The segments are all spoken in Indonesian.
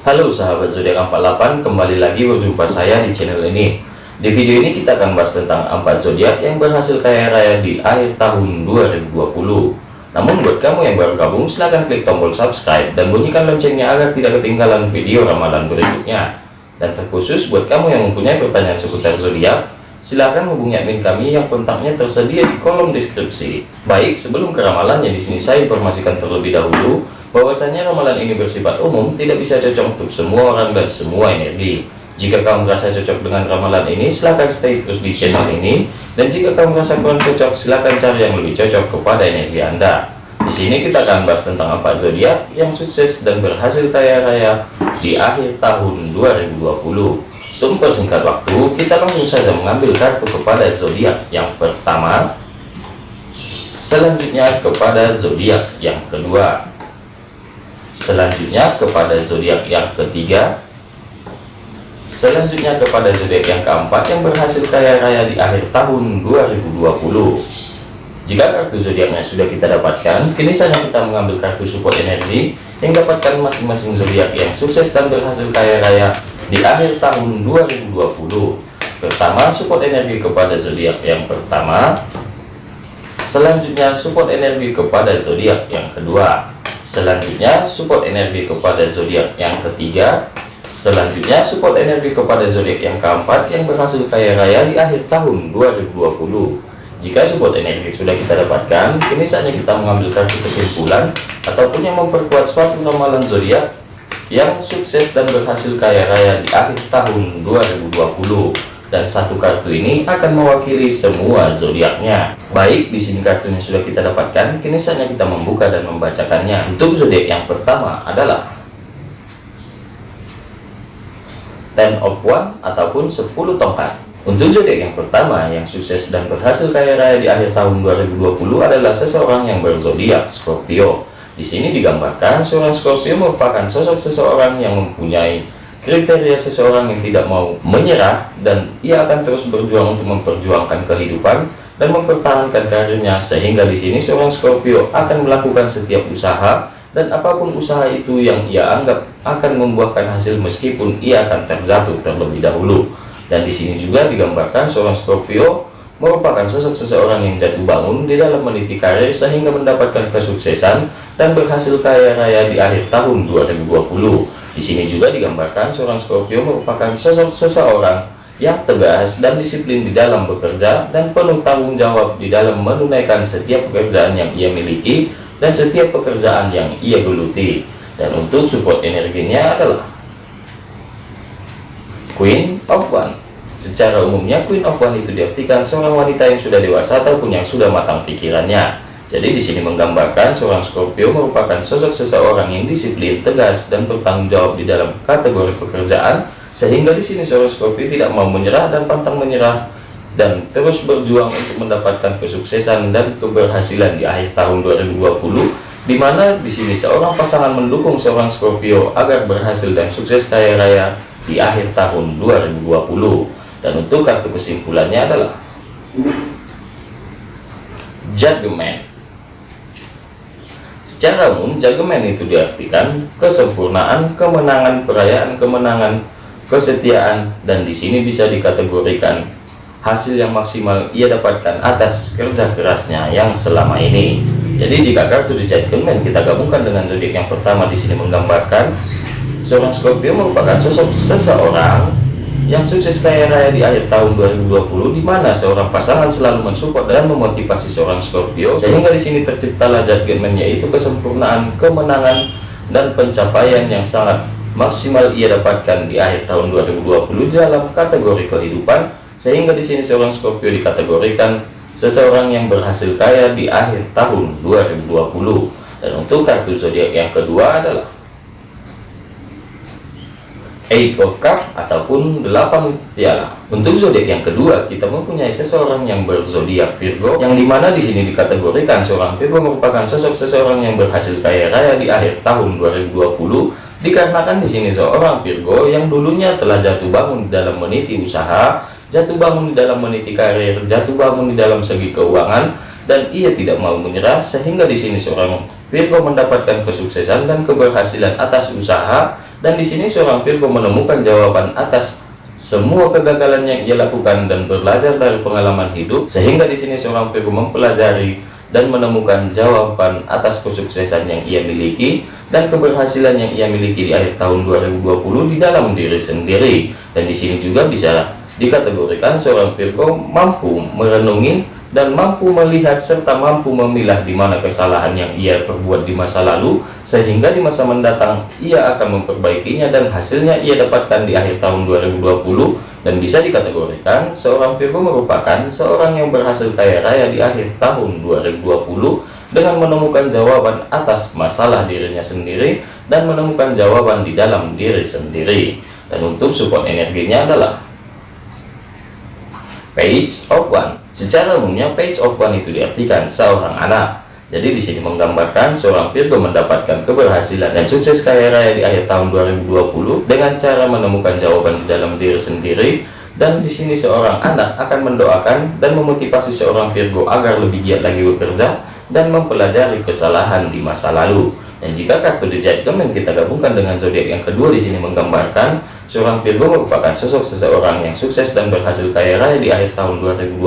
Halo sahabat zodiak 48 kembali lagi berjumpa saya di channel ini. Di video ini kita akan bahas tentang empat zodiak yang berhasil kaya raya di akhir tahun 2020 namun buat kamu yang baru gabung silahkan klik tombol subscribe dan bunyikan loncengnya agar tidak ketinggalan video ramalan berikutnya. Dan terkhusus buat kamu yang mempunyai pertanyaan seputar zodiak silahkan hubungi admin kami yang kontaknya tersedia di kolom deskripsi. Baik sebelum ke ramalannya di sini saya informasikan terlebih dahulu bahwasanya ramalan ini bersifat umum tidak bisa cocok untuk semua orang dan semua energi. Jika kamu merasa cocok dengan ramalan ini silahkan stay terus di channel ini. Dan jika kamu merasa kurang cocok silahkan cari yang lebih cocok kepada energi anda. Di sini kita akan bahas tentang empat zodiak yang sukses dan berhasil kaya raya di akhir tahun 2020 untuk mempersingkat waktu kita langsung saja mengambil kartu kepada zodiak yang pertama. Selanjutnya kepada zodiak yang kedua selanjutnya kepada zodiak yang ketiga. Selanjutnya kepada zodiak yang keempat yang berhasil kaya raya di akhir tahun 2020 jika kartu zodiaknya sudah kita dapatkan kini saja kita mengambil kartu support energi yang dapatkan masing-masing zodiak yang sukses dan berhasil kaya raya di akhir tahun 2020 pertama support energi kepada zodiak yang pertama selanjutnya support energi kepada zodiak yang kedua Selanjutnya support energi kepada zodiak yang ketiga. Selanjutnya support energi kepada zodiak yang keempat yang berhasil kaya raya di akhir tahun 2020. Jika support energi sudah kita dapatkan, kini saatnya kita mengambil kartu kesimpulan ataupun yang memperkuat suatu ramalan zodiak yang sukses dan berhasil kaya raya di akhir tahun 2020 dan satu kartu ini akan mewakili semua zodiaknya. Baik, di sini kartunya sudah kita dapatkan, kini saatnya kita membuka dan membacakannya. Untuk zodiak yang pertama adalah Ten of One ataupun 10 tongkat. Untuk zodiak yang pertama yang sukses dan berhasil kaya raya di akhir tahun 2020 adalah seseorang yang berzodiak Scorpio. Di sini digambarkan seorang Scorpio merupakan sosok seseorang yang mempunyai kriteria seseorang yang tidak mau menyerah dan ia akan terus berjuang untuk memperjuangkan kehidupan dan mempertahankan karirnya sehingga di sini seorang Scorpio akan melakukan setiap usaha dan apa pun usaha itu yang ia anggap akan membuahkan hasil meskipun ia akan terjatuh terlebih dahulu. Dan di sini juga digambarkan seorang Scorpio merupakan sosok seseorang yang jatuh bangun di dalam meniti karir sehingga mendapatkan kesuksesan dan berhasil kaya raya di akhir tahun 2020 di sini juga digambarkan seorang Scorpio merupakan sosok seseorang yang tegas dan disiplin di dalam bekerja dan penuh tanggung jawab di dalam menunaikan setiap pekerjaan yang ia miliki dan setiap pekerjaan yang ia geluti. Dan untuk support energinya adalah Queen of One. Secara umumnya Queen of One itu diartikan seorang wanita yang sudah dewasa ataupun yang sudah matang pikirannya jadi di sini menggambarkan seorang Scorpio merupakan sosok seseorang yang disiplin, tegas, dan bertanggung jawab di dalam kategori pekerjaan, sehingga di sini seorang Scorpio tidak mau menyerah dan pantang menyerah dan terus berjuang untuk mendapatkan kesuksesan dan keberhasilan di akhir tahun 2020 di mana di sini seorang pasangan mendukung seorang Scorpio agar berhasil dan sukses kaya raya di akhir tahun 2020 dan untuk kartu kesimpulannya adalah Judgment Secara umum, jagemen itu diartikan kesempurnaan, kemenangan, perayaan kemenangan, kesetiaan, dan di sini bisa dikategorikan hasil yang maksimal ia dapatkan atas kerja kerasnya yang selama ini. Jadi jika kartu Judgment kita gabungkan dengan zodiak yang pertama di sini menggambarkan seorang Scorpio merupakan sosok seseorang yang sukses kaya raya di akhir tahun 2020 di mana seorang pasangan selalu mensupport dan memotivasi seorang Scorpio sehingga di sini terciptalah judgment yaitu kesempurnaan kemenangan dan pencapaian yang sangat maksimal ia dapatkan di akhir tahun 2020 dalam kategori kehidupan sehingga di sini seorang Scorpio dikategorikan seseorang yang berhasil kaya di akhir tahun 2020 dan untuk kartu zodiak yang kedua adalah Eight of Cup ataupun 8 piala. Untuk zodiak yang kedua, kita mempunyai seseorang yang berzodiak Virgo, yang di mana di sini dikategorikan seorang Virgo merupakan sosok seseorang yang berhasil kaya raya di akhir tahun 2020, dikarenakan di sini seorang Virgo yang dulunya telah jatuh bangun dalam meniti usaha, jatuh bangun di dalam meniti karir, jatuh bangun di dalam segi keuangan, dan ia tidak mau menyerah sehingga di sini seorang Virgo mendapatkan kesuksesan dan keberhasilan atas usaha Dan di sini seorang Virgo menemukan jawaban atas semua kegagalan yang ia lakukan dan belajar dari pengalaman hidup sehingga di sini seorang Virgo mempelajari dan menemukan jawaban atas kesuksesan yang ia miliki dan keberhasilan yang ia miliki di akhir tahun 2020 di dalam diri sendiri. Dan di sini juga bisa dikategorikan seorang Virgo mampu merenungi dan mampu melihat serta mampu memilah di mana kesalahan yang ia perbuat di masa lalu sehingga di masa mendatang ia akan memperbaikinya dan hasilnya ia dapatkan di akhir tahun 2020 dan bisa dikategorikan seorang Virgo merupakan seorang yang berhasil kaya raya di akhir tahun 2020 dengan menemukan jawaban atas masalah dirinya sendiri dan menemukan jawaban di dalam diri sendiri. Dan untuk support energinya adalah page of one. Secara umumnya page of one itu diartikan seorang anak. Jadi di sini menggambarkan seorang Virgo mendapatkan keberhasilan dan sukses kaya raya di akhir tahun 2020 dengan cara menemukan jawaban di dalam diri sendiri. Dan di sini seorang anak akan mendoakan dan memotivasi seorang Virgo agar lebih giat lagi bekerja dan mempelajari kesalahan di masa lalu. Dan jika kartu The Judgment kita gabungkan dengan zodiak yang kedua di sini menggambarkan seorang Virgo merupakan sosok seseorang yang sukses dan berhasil kaya raya di akhir tahun 2020,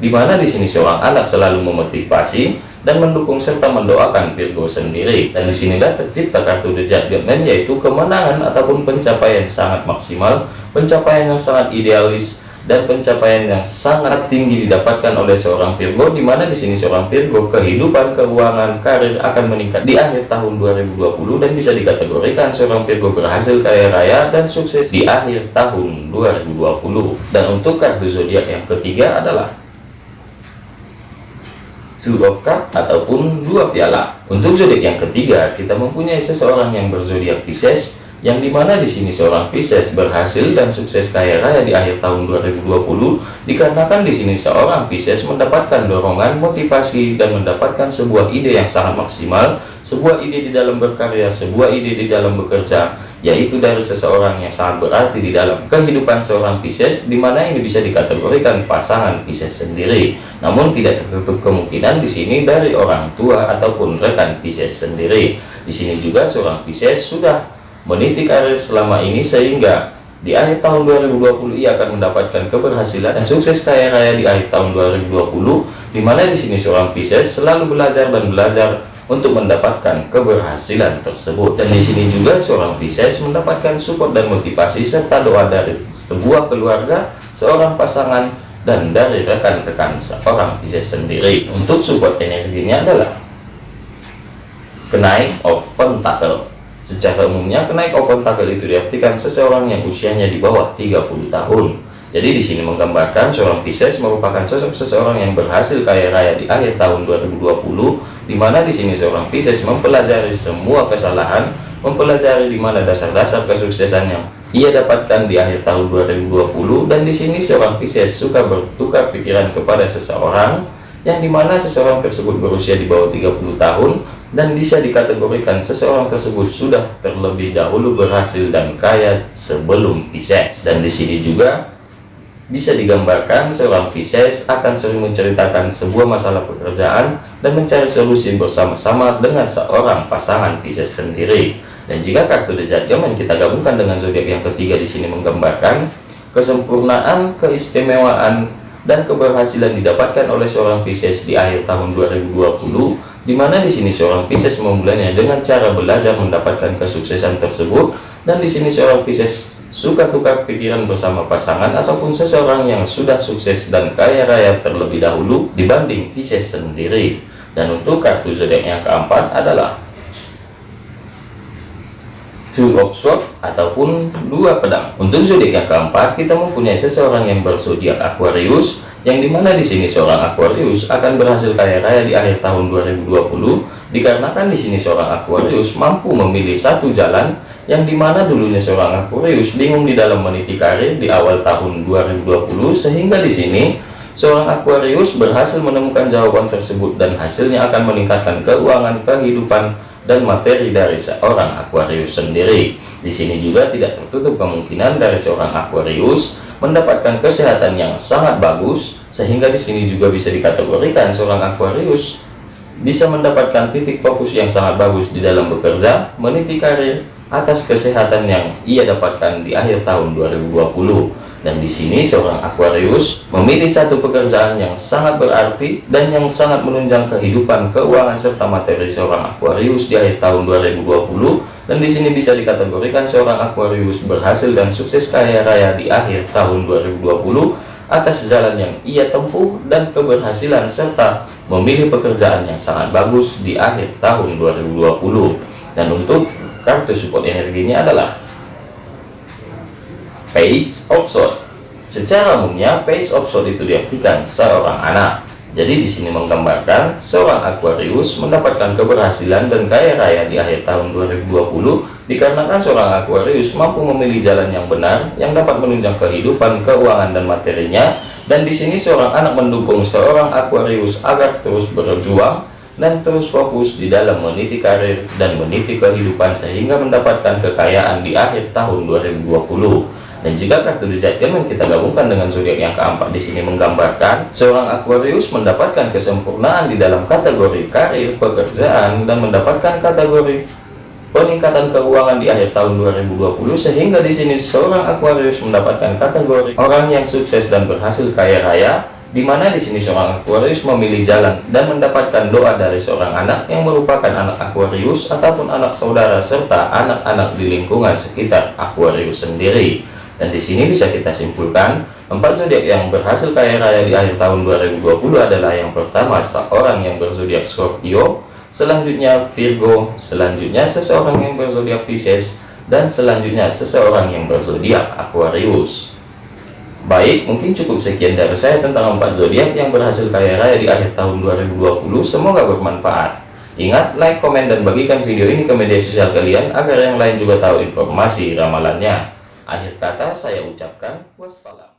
di mana di sini seorang anak selalu memotivasi dan mendukung serta mendoakan Virgo sendiri. Dan di sinilah tercipta kartu The Judgment yaitu kemenangan ataupun pencapaian sangat maksimal, pencapaian yang sangat idealis dan pencapaian yang sangat tinggi didapatkan oleh seorang Virgo di mana di sini seorang Virgo kehidupan keuangan karir akan meningkat di akhir tahun 2020 dan bisa dikategorikan seorang Virgo berhasil kaya raya dan sukses di akhir tahun 2020 dan untuk kartu zodiak yang ketiga adalah Two ataupun dua piala. Untuk zodiak yang ketiga kita mempunyai seseorang yang berzodiak Pisces yang di mana di sini seorang Pisces berhasil dan sukses kaya raya di akhir tahun 2020 dikarenakan di sini seorang Pisces mendapatkan dorongan motivasi dan mendapatkan sebuah ide yang sangat maksimal sebuah ide di dalam berkarya sebuah ide di dalam bekerja yaitu dari seseorang yang sangat berarti di dalam kehidupan seorang Pisces di mana ini bisa dikategorikan pasangan Pisces sendiri. Namun tidak tertutup kemungkinan di sini dari orang tua ataupun rekan Pisces sendiri. Di sini juga seorang Pisces sudah meniti karir selama ini sehingga di akhir tahun 2020 ia akan mendapatkan keberhasilan dan sukses kaya raya di akhir tahun 2020 di mana di sini seorang Pisces selalu belajar dan belajar untuk mendapatkan keberhasilan tersebut. Dan di sini juga seorang Pisces mendapatkan support dan motivasi serta doa dari sebuah keluarga seorang pasangan dan dari rekan-rekan seorang Pisces sendiri. Untuk support energinya adalah kenaik of pentacle Secara umumnya, kenaik open tanggal itu diartikan seseorang yang usianya di bawah 30 tahun. Jadi di sini menggambarkan seorang Pisces merupakan sosok seseorang yang berhasil kaya raya di akhir tahun 2020, di mana di sini seorang Pisces mempelajari semua kesalahan, mempelajari di mana dasar-dasar kesuksesan yang ia dapatkan di akhir tahun 2020, dan di sini seorang Pisces suka bertukar pikiran kepada seseorang, yang di mana seseorang tersebut berusia di bawah 30 tahun dan bisa dikategorikan seseorang tersebut sudah terlebih dahulu berhasil dan kaya sebelum Pisces. Dan di sini juga bisa digambarkan seorang Pisces akan sering menceritakan sebuah masalah pekerjaan dan mencari solusi bersama-sama dengan seorang pasangan Pisces sendiri. Dan jika kartu The Judgment kita gabungkan dengan zodiak yang ketiga di sini menggambarkan kesempurnaan keistimewaan dan keberhasilan didapatkan oleh seorang Pisces di akhir tahun 2020 di mana di sini seorang Pisces memulainya? Dengan cara belajar mendapatkan kesuksesan tersebut dan di sini seorang Pisces suka tukar pikiran bersama pasangan ataupun seseorang yang sudah sukses dan kaya raya terlebih dahulu dibanding Pisces sendiri. Dan untuk kartu zodiak yang keempat adalah two of swords ataupun dua pedang. Untuk zodiak keempat kita mempunyai seseorang yang berzodiak Aquarius yang di mana di sini seorang Aquarius akan berhasil kaya raya di akhir tahun 2020 dikarenakan di sini seorang Aquarius mampu memilih satu jalan yang di mana dulunya seorang Aquarius bingung di dalam meniti karir di awal tahun 2020 sehingga di sini seorang Aquarius berhasil menemukan jawaban tersebut dan hasilnya akan meningkatkan keuangan kehidupan dan materi dari seorang Aquarius sendiri. Di sini juga tidak tertutup kemungkinan dari seorang Aquarius mendapatkan kesehatan yang sangat bagus, sehingga di sini juga bisa dikategorikan seorang Aquarius bisa mendapatkan titik fokus yang sangat bagus di dalam bekerja, meniti karir, atas kesehatan yang ia dapatkan di akhir tahun 2020. Dan di sini seorang Aquarius memilih satu pekerjaan yang sangat berarti dan yang sangat menunjang kehidupan, keuangan serta materi seorang Aquarius di akhir tahun 2020. Dan di sini bisa dikategorikan seorang Aquarius berhasil dan sukses kaya raya di akhir tahun 2020 atas jalan yang ia tempuh dan keberhasilan serta memilih pekerjaan yang sangat bagus di akhir tahun 2020. Dan untuk kartu support energinya adalah Page Sword. Secara umumnya, Page Sword itu diartikan seorang anak. Jadi di sini menggambarkan seorang Aquarius mendapatkan keberhasilan dan kaya raya di akhir tahun 2020 dikarenakan seorang Aquarius mampu memilih jalan yang benar yang dapat menunjang kehidupan, keuangan dan materinya. Dan di sini seorang anak mendukung seorang Aquarius agar terus berjuang dan terus fokus di dalam meniti karir dan meniti kehidupan sehingga mendapatkan kekayaan di akhir tahun 2020. Dan jika kartu The Judgment kita gabungkan dengan zodiak yang keempat di sini menggambarkan seorang Aquarius mendapatkan kesempurnaan di dalam kategori karir, pekerjaan dan mendapatkan kategori peningkatan keuangan di akhir tahun 2020 sehingga di sini seorang Aquarius mendapatkan kategori orang yang sukses dan berhasil kaya raya di mana di sini seorang Aquarius memilih jalan dan mendapatkan doa dari seorang anak yang merupakan anak Aquarius ataupun anak saudara serta anak-anak di lingkungan sekitar Aquarius sendiri. Dan di sini bisa kita simpulkan, empat zodiak yang berhasil kaya raya di akhir tahun 2020 adalah yang pertama seorang yang berzodiak Scorpio, selanjutnya Virgo, selanjutnya seseorang yang berzodiak Pisces, dan selanjutnya seseorang yang berzodiak Aquarius. Baik, mungkin cukup sekian dari saya tentang empat zodiak yang berhasil kaya raya di akhir tahun 2020. Semoga bermanfaat. Ingat, like, komen, dan bagikan video ini ke media sosial kalian agar yang lain juga tahu informasi ramalannya. Akhir kata saya ucapkan wassalam.